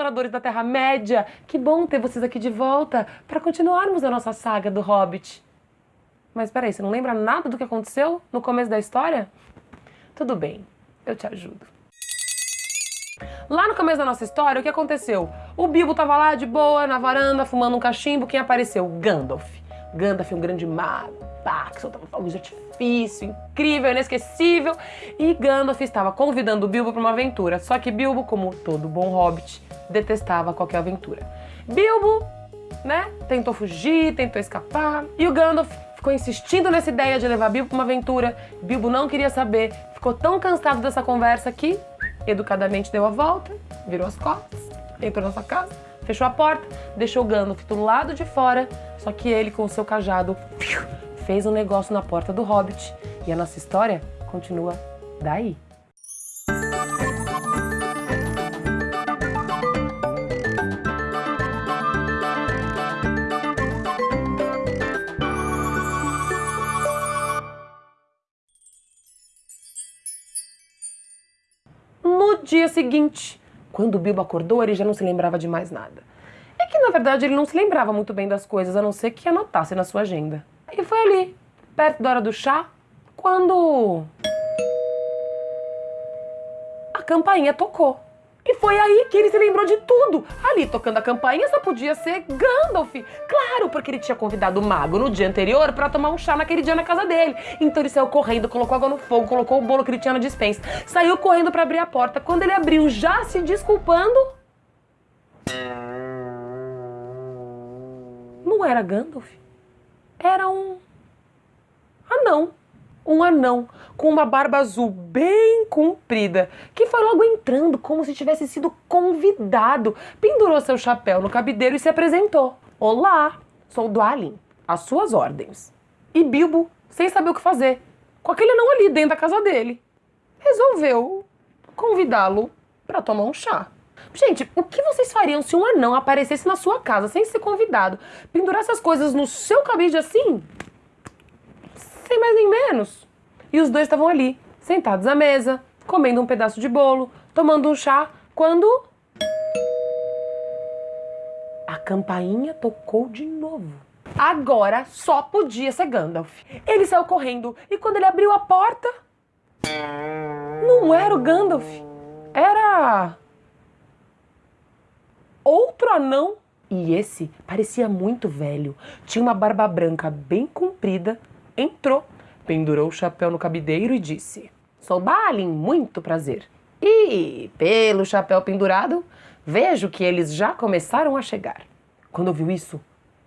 exploradores da Terra-média! Que bom ter vocês aqui de volta para continuarmos a nossa saga do Hobbit. Mas peraí, você não lembra nada do que aconteceu no começo da história? Tudo bem, eu te ajudo. Lá no começo da nossa história, o que aconteceu? O Bilbo tava lá de boa, na varanda, fumando um cachimbo. Quem apareceu? Gandalf. Gandalf é um grande mago, pá, que soltava fogos de artifício, incrível, inesquecível. E Gandalf estava convidando Bilbo para uma aventura. Só que Bilbo, como todo bom hobbit, detestava qualquer aventura. Bilbo, né, tentou fugir, tentou escapar. E o Gandalf ficou insistindo nessa ideia de levar Bilbo para uma aventura. Bilbo não queria saber, ficou tão cansado dessa conversa que educadamente deu a volta, virou as costas, entrou na sua casa, fechou a porta, deixou o Gandalf do lado de fora, só que ele com o seu cajado fez um negócio na porta do Hobbit. E a nossa história continua daí. dia seguinte. Quando o Bilbo acordou, ele já não se lembrava de mais nada. É que, na verdade, ele não se lembrava muito bem das coisas, a não ser que anotasse na sua agenda. E foi ali, perto da hora do chá, quando... A campainha tocou. E foi aí que ele se lembrou de tudo. Ali, tocando a campainha, só podia ser Gandalf. Claro, porque ele tinha convidado o mago no dia anterior para tomar um chá naquele dia na casa dele. Então ele saiu correndo, colocou água no fogo, colocou o bolo que ele tinha na dispensa. Saiu correndo para abrir a porta. Quando ele abriu, já se desculpando... Não era Gandalf. Era um... anão um anão com uma barba azul bem comprida, que foi logo entrando como se tivesse sido convidado, pendurou seu chapéu no cabideiro e se apresentou. Olá, sou Dwalin, às suas ordens. E Bilbo, sem saber o que fazer, com aquele anão ali dentro da casa dele, resolveu convidá-lo para tomar um chá. Gente, o que vocês fariam se um anão aparecesse na sua casa sem ser convidado, pendurasse as coisas no seu cabide assim? Sem mais nem menos. E os dois estavam ali, sentados à mesa, comendo um pedaço de bolo, tomando um chá, quando. A campainha tocou de novo. Agora só podia ser Gandalf. Ele saiu correndo e quando ele abriu a porta. Não era o Gandalf, era. Outro anão. E esse parecia muito velho. Tinha uma barba branca bem comprida entrou, pendurou o chapéu no cabideiro e disse: Sou Balin, muito prazer. E, pelo chapéu pendurado, vejo que eles já começaram a chegar. Quando ouviu isso,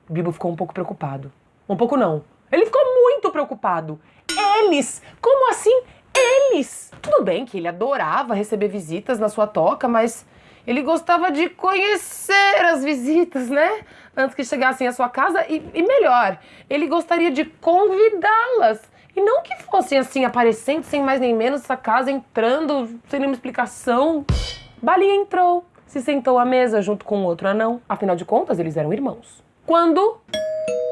Bilbo ficou um pouco preocupado. Um pouco não. Ele ficou muito preocupado. Eles! Como assim? Eles! Tudo bem que ele adorava receber visitas na sua toca, mas ele gostava de conhecer as visitas, né? Antes que chegassem à sua casa e, e melhor, ele gostaria de convidá-las. E não que fossem assim, aparecendo sem mais nem menos essa casa, entrando sem nenhuma explicação. Bali entrou, se sentou à mesa junto com outro anão. Afinal de contas, eles eram irmãos. Quando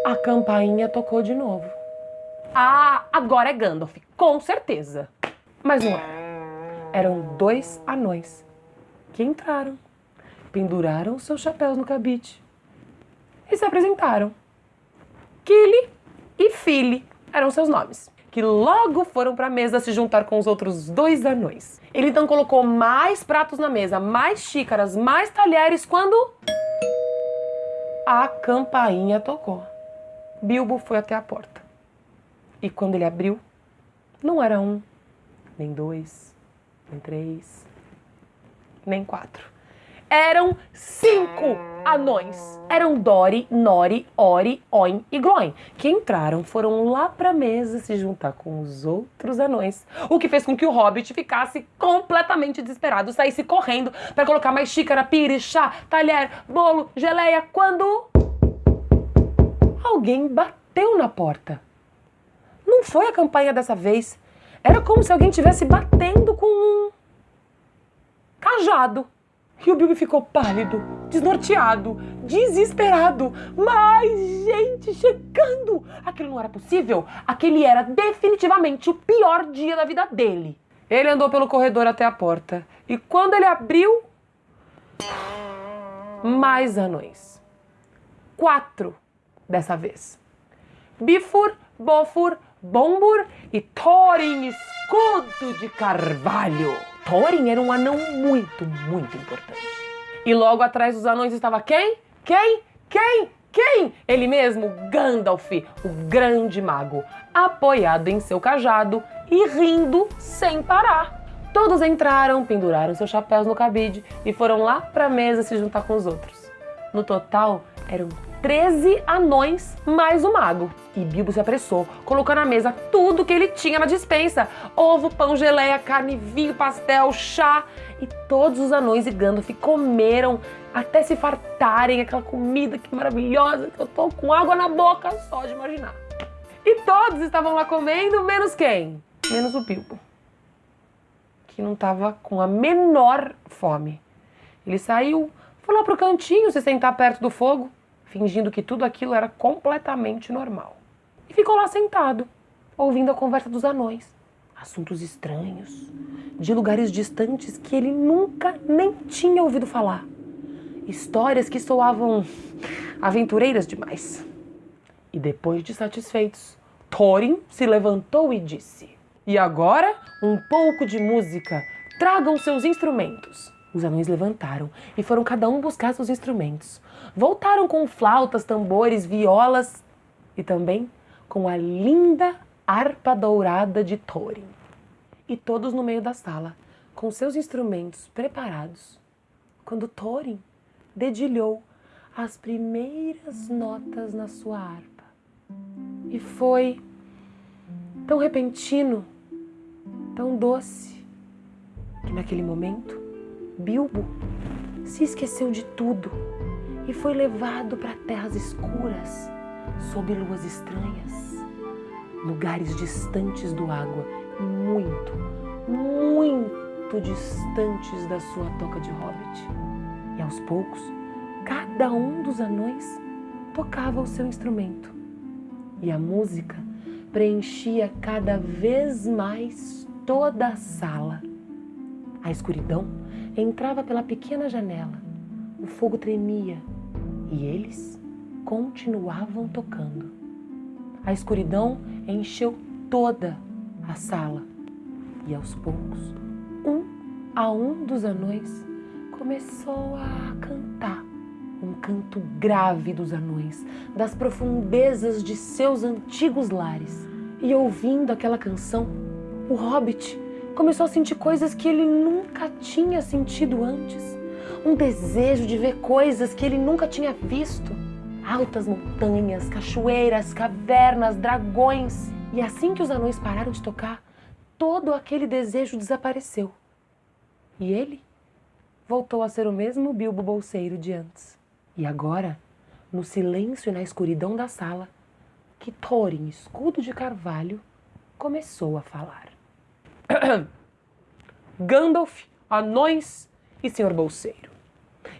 a campainha tocou de novo. Ah, agora é Gandalf, com certeza. Mas não era. Eram dois anões que entraram, penduraram seus chapéus no cabide e se apresentaram. Kili e Fili eram seus nomes, que logo foram para a mesa se juntar com os outros dois anões. Ele então colocou mais pratos na mesa, mais xícaras, mais talheres quando a campainha tocou. Bilbo foi até a porta. E quando ele abriu, não era um, nem dois, nem três, nem quatro. Eram cinco anões. Eram Dori, Nori, Ori, Oin e Gloin, que entraram, foram lá pra mesa se juntar com os outros anões. O que fez com que o Hobbit ficasse completamente desesperado, saísse correndo para colocar mais xícara, pires, chá, talher, bolo, geleia, quando... Alguém bateu na porta. Não foi a campanha dessa vez. Era como se alguém estivesse batendo cajado. E o Bilbo ficou pálido, desnorteado, desesperado. Mais gente chegando! Aquilo não era possível. Aquele era definitivamente o pior dia da vida dele. Ele andou pelo corredor até a porta. E quando ele abriu. mais anões. Quatro dessa vez. Bifur, Bofur, Bombur e Thorin Escudo de Carvalho. Thorin era um anão muito, muito importante. E logo atrás dos anões estava quem? Quem? Quem? Quem? Ele mesmo, Gandalf, o grande mago, apoiado em seu cajado e rindo sem parar. Todos entraram, penduraram seus chapéus no cabide e foram lá para a mesa se juntar com os outros. No total, eram 13 anões mais o mago. E Bilbo se apressou, colocou na mesa tudo que ele tinha na dispensa: ovo, pão, geleia, carne, vinho, pastel, chá. E todos os anões e Gandalf comeram até se fartarem aquela comida que maravilhosa que eu tô com água na boca só de imaginar. E todos estavam lá comendo, menos quem? Menos o Bilbo, que não estava com a menor fome. Ele saiu, foi lá pro cantinho se sentar perto do fogo fingindo que tudo aquilo era completamente normal. E ficou lá sentado, ouvindo a conversa dos anões. Assuntos estranhos, de lugares distantes que ele nunca nem tinha ouvido falar. Histórias que soavam aventureiras demais. E depois de satisfeitos, Thorin se levantou e disse: E agora, um pouco de música. Tragam seus instrumentos. Os anões levantaram e foram cada um buscar seus instrumentos. Voltaram com flautas, tambores, violas e também com a linda harpa dourada de Thorin. E todos no meio da sala, com seus instrumentos preparados, quando Thorin dedilhou as primeiras notas na sua harpa. E foi tão repentino, tão doce, que naquele momento Bilbo se esqueceu de tudo e foi levado para terras escuras, sob luas estranhas, lugares distantes do água e muito, muito distantes da sua toca de hobbit. E aos poucos, cada um dos anões tocava o seu instrumento e a música preenchia cada vez mais toda a sala. A escuridão entrava pela pequena janela. O fogo tremia e eles continuavam tocando. A escuridão encheu toda a sala e aos poucos, um a um dos anões começou a cantar um canto grave dos anões, das profundezas de seus antigos lares. E ouvindo aquela canção, o hobbit começou a sentir coisas que ele nunca tinha sentido antes. Um desejo de ver coisas que ele nunca tinha visto. Altas montanhas, cachoeiras, cavernas, dragões. E assim que os anões pararam de tocar, todo aquele desejo desapareceu. E ele voltou a ser o mesmo Bilbo Bolseiro de antes. E agora, no silêncio e na escuridão da sala, que Thorin, escudo de carvalho, começou a falar. Gandalf, anões e senhor Bolseiro.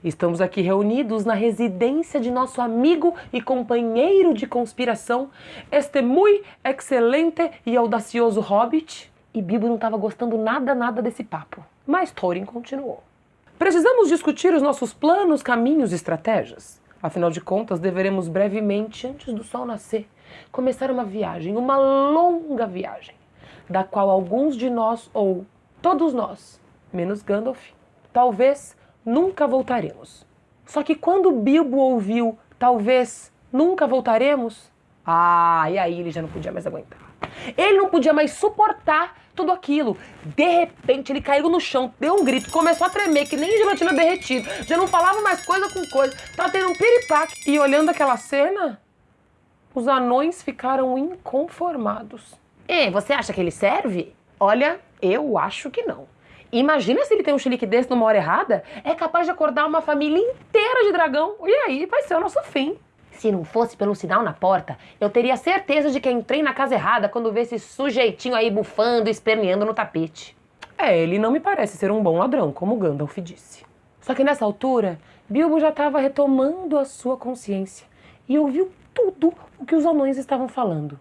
Estamos aqui reunidos na residência de nosso amigo e companheiro de conspiração, este muito excelente e audacioso hobbit. E Bilbo não estava gostando nada, nada desse papo. Mas Thorin continuou. Precisamos discutir os nossos planos, caminhos e estratégias. Afinal de contas, deveremos brevemente, antes do sol nascer, começar uma viagem, uma longa viagem da qual alguns de nós, ou todos nós, menos Gandalf, talvez nunca voltaremos. Só que quando Bilbo ouviu talvez nunca voltaremos, ah, e aí ele já não podia mais aguentar. Ele não podia mais suportar tudo aquilo. De repente ele caiu no chão, deu um grito, começou a tremer, que nem gelatina derretida. Já não falava mais coisa com coisa. Tava tendo um piripaque. E olhando aquela cena, os anões ficaram inconformados. E você acha que ele serve? Olha, eu acho que não. Imagina se ele tem um chilique desse numa hora errada, é capaz de acordar uma família inteira de dragão. E aí vai ser o nosso fim. Se não fosse pelo sinal na porta, eu teria certeza de que entrei na casa errada quando vi esse sujeitinho aí bufando e esperneando no tapete. É, ele não me parece ser um bom ladrão, como Gandalf disse. Só que nessa altura, Bilbo já estava retomando a sua consciência e ouviu tudo o que os anões estavam falando.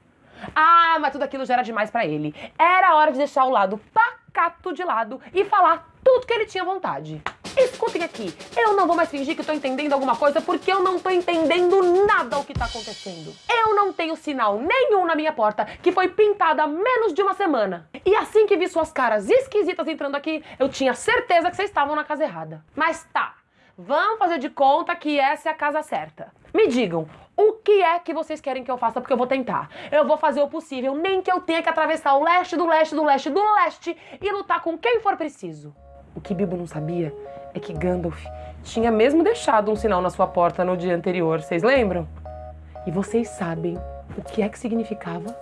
Ah, mas tudo aquilo já era demais para ele. Era hora de deixar o lado pacato de lado e falar tudo que ele tinha vontade. Escutem aqui, eu não vou mais fingir que tô entendendo alguma coisa porque eu não tô entendendo nada o que tá acontecendo. Eu não tenho sinal nenhum na minha porta que foi pintada há menos de uma semana. E assim que vi suas caras esquisitas entrando aqui, eu tinha certeza que vocês estavam na casa errada. Mas tá, vamos fazer de conta que essa é a casa certa. Me digam, o que é que vocês querem que eu faça? Porque eu vou tentar. Eu vou fazer o possível, nem que eu tenha que atravessar o leste do leste do leste do leste e lutar com quem for preciso. O que Bilbo não sabia é que Gandalf tinha mesmo deixado um sinal na sua porta no dia anterior, vocês lembram? E vocês sabem o que é que significava?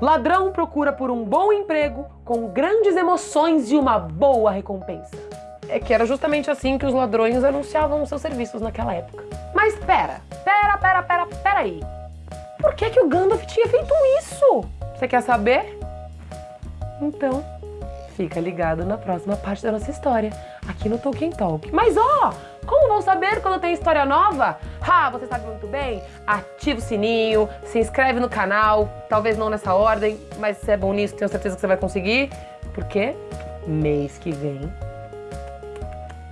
Ladrão procura por um bom emprego com grandes emoções e uma boa recompensa. É que era justamente assim que os ladrões anunciavam seus serviços naquela época. Mas pera, pera, pera, pera, pera aí. Por que que o Gandalf tinha feito isso? Você quer saber? Então, fica ligado na próxima parte da nossa história, aqui no Tolkien Talk. Mas ó, como vão saber quando tem história nova? Ah, você sabe muito bem? Ativa o sininho, se inscreve no canal, talvez não nessa ordem, mas se é bom nisso, tenho certeza que você vai conseguir. Porque mês que vem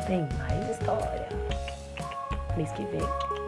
tem mais história. Mês que vem